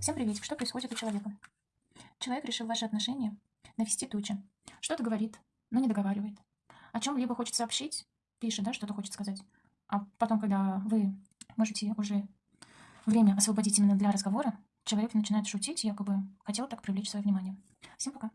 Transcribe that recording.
Всем приветик. Что происходит у человека? Человек решил ваши отношения навести тучи. Что-то говорит, но не договаривает. О чем либо хочет сообщить, пишет, да, что-то хочет сказать. А потом, когда вы можете уже время освободить именно для разговора, человек начинает шутить, якобы хотел так привлечь свое внимание. Всем пока.